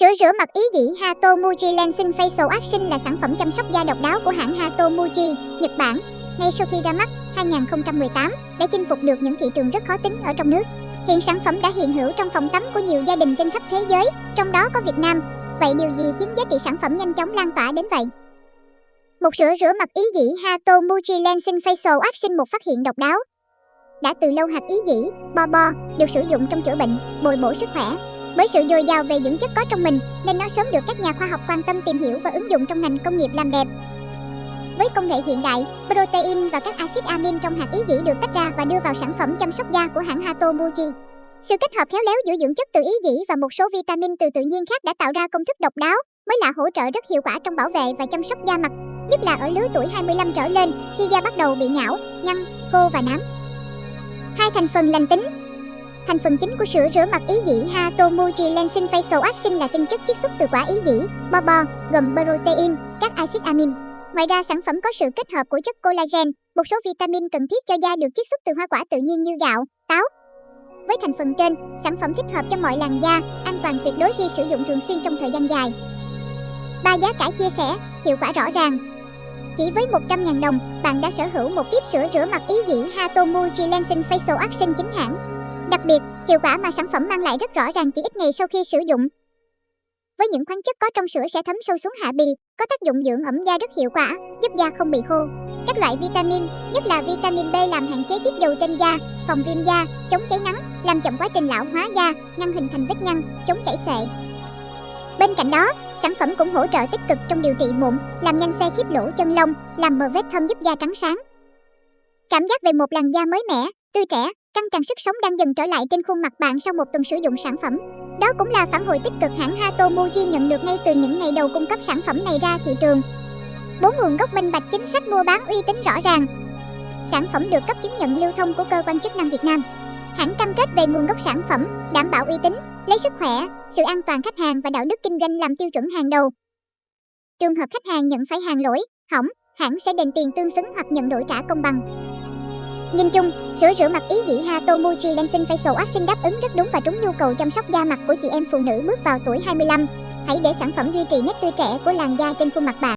Sữa rửa mặt ý dĩ Hatomuji Lensing Facial Action là sản phẩm chăm sóc da độc đáo của hãng Hatomuji, Nhật Bản. Ngay sau khi ra mắt, 2018 đã chinh phục được những thị trường rất khó tính ở trong nước. Hiện sản phẩm đã hiện hữu trong phòng tắm của nhiều gia đình trên khắp thế giới, trong đó có Việt Nam. Vậy điều gì khiến giá trị sản phẩm nhanh chóng lan tỏa đến vậy? Một sữa rửa mặt ý dĩ Hatomuji Lensing Facial Action một phát hiện độc đáo. Đã từ lâu hạt ý dĩ, bo bo, được sử dụng trong chữa bệnh, bồi bổ sức khỏe, bởi sự dồi dào về dưỡng chất có trong mình nên nó sớm được các nhà khoa học quan tâm tìm hiểu và ứng dụng trong ngành công nghiệp làm đẹp. Với công nghệ hiện đại, protein và các axit amin trong hạt ý dĩ được tách ra và đưa vào sản phẩm chăm sóc da của hãng Hato Muji. Sự kết hợp khéo léo giữa dưỡng chất từ ý dĩ và một số vitamin từ tự nhiên khác đã tạo ra công thức độc đáo, mới là hỗ trợ rất hiệu quả trong bảo vệ và chăm sóc da mặt, nhất là ở lứa tuổi 25 trở lên khi da bắt đầu bị nhão, nhăn, khô và nám. Hai thành phần lành tính, Thành phần chính của sữa rửa mặt ý dĩ Hatomuji Lensing Facial Action là tinh chất chiết xuất từ quả ý dĩ, bo bo, gồm protein, các axit amin. Ngoài ra, sản phẩm có sự kết hợp của chất collagen, một số vitamin cần thiết cho da được chiết xuất từ hoa quả tự nhiên như gạo, táo. Với thành phần trên, sản phẩm thích hợp cho mọi làn da, an toàn tuyệt đối khi sử dụng thường xuyên trong thời gian dài. Ba giá cả chia sẻ, hiệu quả rõ ràng. Chỉ với 100.000 đồng, bạn đã sở hữu một tiếp sữa rửa mặt ý dĩ Hatomuji Lensing Facial Action chính hãng. Đặc biệt, hiệu quả mà sản phẩm mang lại rất rõ ràng chỉ ít ngày sau khi sử dụng. Với những khoáng chất có trong sữa sẽ thấm sâu xuống hạ bì, có tác dụng dưỡng ẩm da rất hiệu quả, giúp da không bị khô. Các loại vitamin, nhất là vitamin B làm hạn chế tiết dầu trên da, phòng viêm da, chống cháy nắng, làm chậm quá trình lão hóa da, ngăn hình thành vết nhăn, chống chảy xệ. Bên cạnh đó, sản phẩm cũng hỗ trợ tích cực trong điều trị mụn, làm nhanh xe khít lỗ chân lông, làm mờ vết thâm giúp da trắng sáng. Cảm giác về một làn da mới mẻ, tươi trẻ, Căng tràn sức sống đang dần trở lại trên khuôn mặt bạn sau một tuần sử dụng sản phẩm. Đó cũng là phản hồi tích cực hãng Hato Muji nhận được ngay từ những ngày đầu cung cấp sản phẩm này ra thị trường. Bốn nguồn gốc minh bạch chính sách mua bán uy tín rõ ràng. Sản phẩm được cấp chứng nhận lưu thông của cơ quan chức năng Việt Nam. Hãng cam kết về nguồn gốc sản phẩm, đảm bảo uy tín, lấy sức khỏe, sự an toàn khách hàng và đạo đức kinh doanh làm tiêu chuẩn hàng đầu. Trường hợp khách hàng nhận phải hàng lỗi, hỏng, hãng sẽ đền tiền tương xứng hoặc nhận đổi trả công bằng. Nhìn chung, sữa rửa mặt ý dĩ Hatomuchi Lensing Facial Action đáp ứng rất đúng và trúng nhu cầu chăm sóc da mặt của chị em phụ nữ bước vào tuổi 25. Hãy để sản phẩm duy trì nét tươi trẻ của làn da trên khuôn mặt bạn.